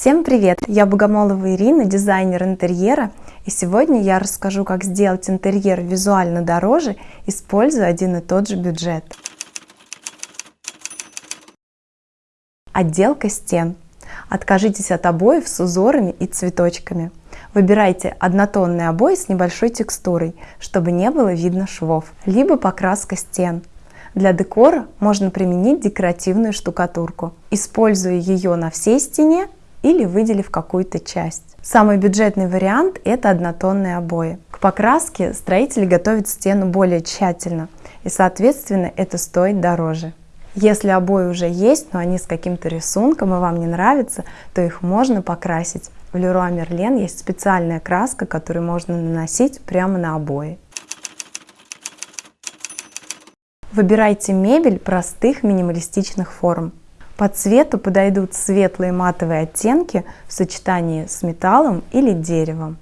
Всем привет! Я Богомолова Ирина, дизайнер интерьера, и сегодня я расскажу, как сделать интерьер визуально дороже, используя один и тот же бюджет. Отделка стен. Откажитесь от обоев с узорами и цветочками. Выбирайте однотонные обои с небольшой текстурой, чтобы не было видно швов, либо покраска стен. Для декора можно применить декоративную штукатурку, используя ее на всей стене или выделив какую-то часть. Самый бюджетный вариант – это однотонные обои. К покраске строители готовят стену более тщательно, и соответственно это стоит дороже. Если обои уже есть, но они с каким-то рисунком и вам не нравятся, то их можно покрасить. В Leroy Merlin есть специальная краска, которую можно наносить прямо на обои. Выбирайте мебель простых минималистичных форм. По цвету подойдут светлые матовые оттенки в сочетании с металлом или деревом.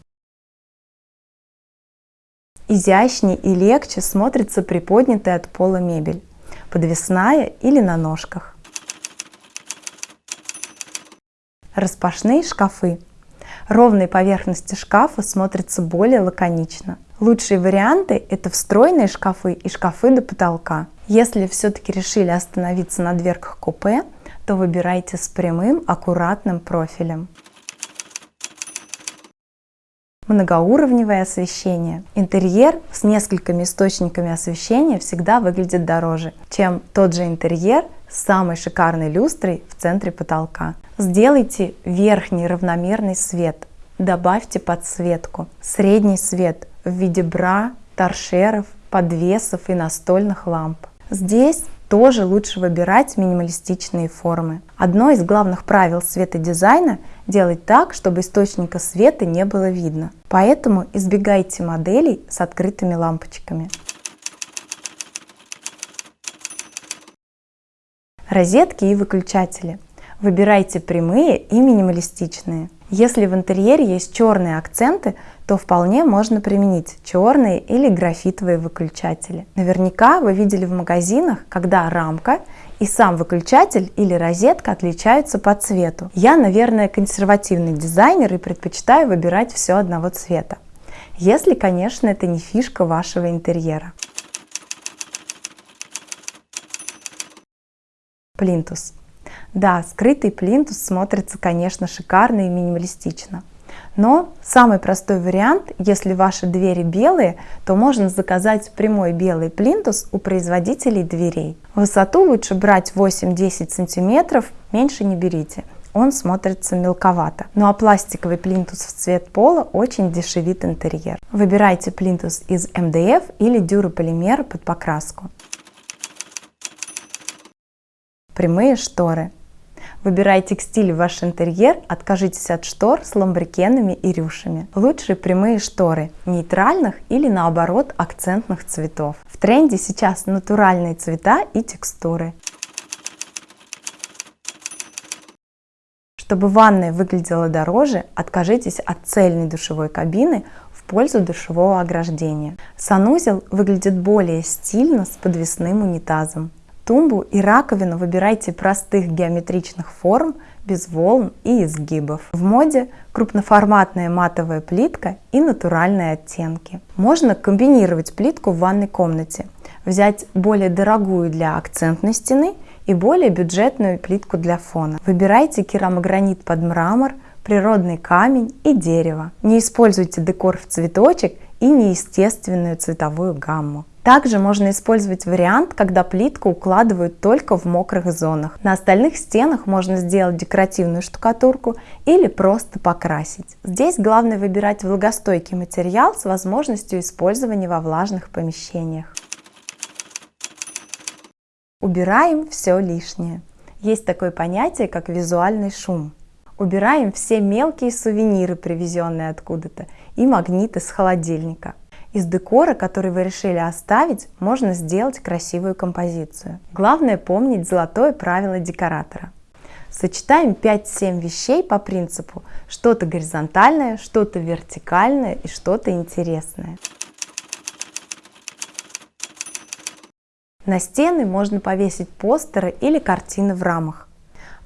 Изящнее и легче смотрится приподнятая от пола мебель, подвесная или на ножках. Распашные шкафы. Ровные поверхности шкафа смотрятся более лаконично. Лучшие варианты – это встроенные шкафы и шкафы до потолка. Если все-таки решили остановиться на дверках купе, то выбирайте с прямым аккуратным профилем. Многоуровневое освещение. Интерьер с несколькими источниками освещения всегда выглядит дороже, чем тот же интерьер с самой шикарной люстрой в центре потолка. Сделайте верхний равномерный свет, добавьте подсветку, средний свет в виде бра, торшеров, подвесов и настольных ламп. Здесь тоже лучше выбирать минималистичные формы. Одно из главных правил светодизайна – делать так, чтобы источника света не было видно. Поэтому избегайте моделей с открытыми лампочками. Розетки и выключатели. Выбирайте прямые и минималистичные. Если в интерьере есть черные акценты, то вполне можно применить черные или графитовые выключатели. Наверняка вы видели в магазинах, когда рамка и сам выключатель или розетка отличаются по цвету. Я, наверное, консервативный дизайнер и предпочитаю выбирать все одного цвета. Если, конечно, это не фишка вашего интерьера. Плинтус. Да, скрытый плинтус смотрится, конечно, шикарно и минималистично. Но самый простой вариант, если ваши двери белые, то можно заказать прямой белый плинтус у производителей дверей. Высоту лучше брать 8-10 сантиметров, меньше не берите он смотрится мелковато. Ну а пластиковый плинтус в цвет пола очень дешевит интерьер. Выбирайте плинтус из МДФ или дюрополимера под покраску. Прямые шторы. Выбирая текстиль в ваш интерьер, откажитесь от штор с ламбрикенами и рюшами. Лучше прямые шторы, нейтральных или наоборот акцентных цветов. В тренде сейчас натуральные цвета и текстуры. Чтобы ванная выглядела дороже, откажитесь от цельной душевой кабины в пользу душевого ограждения. Санузел выглядит более стильно с подвесным унитазом. Тумбу и раковину выбирайте простых геометричных форм, без волн и изгибов. В моде крупноформатная матовая плитка и натуральные оттенки. Можно комбинировать плитку в ванной комнате, взять более дорогую для акцентной стены и более бюджетную плитку для фона. Выбирайте керамогранит под мрамор, природный камень и дерево. Не используйте декор в цветочек и неестественную цветовую гамму. Также можно использовать вариант, когда плитку укладывают только в мокрых зонах. На остальных стенах можно сделать декоративную штукатурку или просто покрасить. Здесь главное выбирать влагостойкий материал с возможностью использования во влажных помещениях. Убираем все лишнее. Есть такое понятие, как визуальный шум. Убираем все мелкие сувениры, привезенные откуда-то, и магниты с холодильника. Из декора, который вы решили оставить, можно сделать красивую композицию. Главное помнить золотое правило декоратора. Сочетаем 5-7 вещей по принципу что-то горизонтальное, что-то вертикальное и что-то интересное. На стены можно повесить постеры или картины в рамах.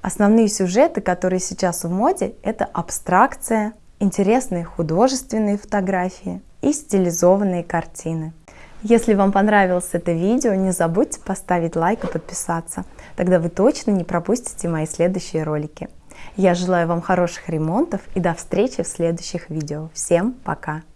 Основные сюжеты, которые сейчас в моде, это абстракция, интересные художественные фотографии и стилизованные картины. Если вам понравилось это видео, не забудьте поставить лайк и подписаться. Тогда вы точно не пропустите мои следующие ролики. Я желаю вам хороших ремонтов и до встречи в следующих видео. Всем пока!